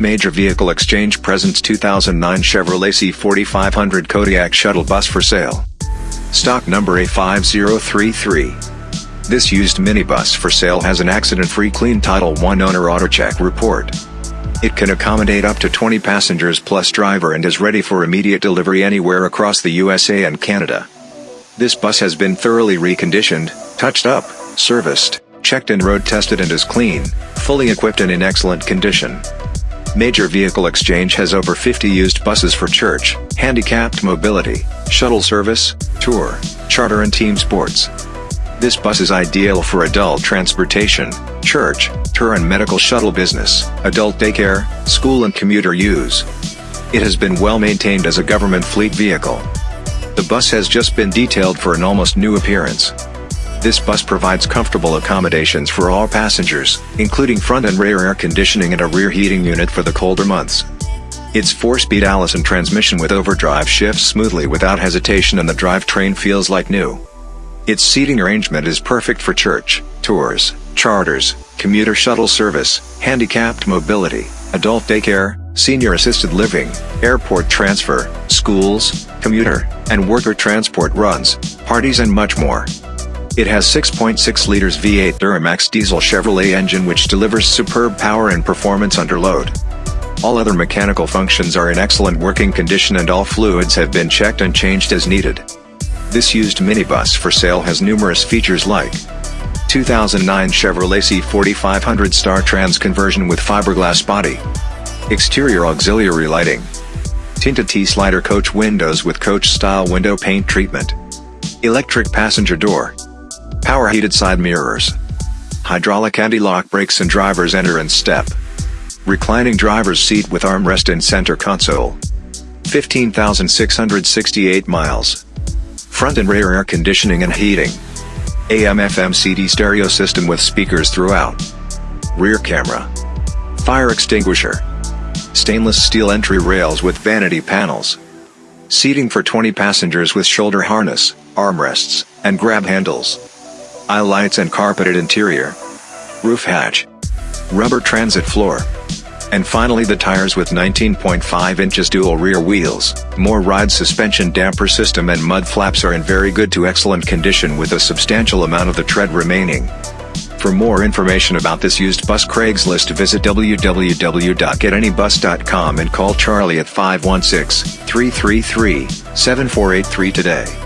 Major Vehicle Exchange presents 2009 Chevrolet C4500 Kodiak Shuttle Bus for sale. Stock number A5033. This used minibus for sale has an accident-free clean Title I owner AutoCheck report. It can accommodate up to 20 passengers plus driver and is ready for immediate delivery anywhere across the USA and Canada. This bus has been thoroughly reconditioned, touched up, serviced, checked and road tested and is clean, fully equipped and in excellent condition. Major Vehicle Exchange has over 50 used buses for church, handicapped mobility, shuttle service, tour, charter and team sports. This bus is ideal for adult transportation, church, tour and medical shuttle business, adult daycare, school and commuter use. It has been well maintained as a government fleet vehicle. The bus has just been detailed for an almost new appearance. This bus provides comfortable accommodations for all passengers, including front and rear air conditioning and a rear heating unit for the colder months. Its 4-speed Allison transmission with overdrive shifts smoothly without hesitation and the drivetrain feels like new. Its seating arrangement is perfect for church, tours, charters, commuter shuttle service, handicapped mobility, adult daycare, senior assisted living, airport transfer, schools, commuter, and worker transport runs, parties and much more. It has 6.6 liters V8 Duramax diesel Chevrolet engine which delivers superb power and performance under load. All other mechanical functions are in excellent working condition and all fluids have been checked and changed as needed. This used minibus for sale has numerous features like 2009 Chevrolet C4500 Star Trans conversion with fiberglass body, exterior auxiliary lighting, tinted T-slider coach windows with coach-style window paint treatment, electric passenger door, Power heated side mirrors. Hydraulic anti-lock brakes and driver's enter and step. Reclining driver's seat with armrest and center console. 15,668 miles. Front and rear air conditioning and heating. AM FM CD stereo system with speakers throughout. Rear camera. Fire extinguisher. Stainless steel entry rails with vanity panels. Seating for 20 passengers with shoulder harness, armrests, and grab handles aisle lights and carpeted interior, roof hatch, rubber transit floor, and finally the tires with 19.5 inches dual rear wheels, MOR/ryde suspension damper system and mud flaps are in very good to excellent condition with a substantial amount of the tread remaining. For more information about this used bus Craigslist visit www.getanybus.com and call Charlie at 516-333-7483 today.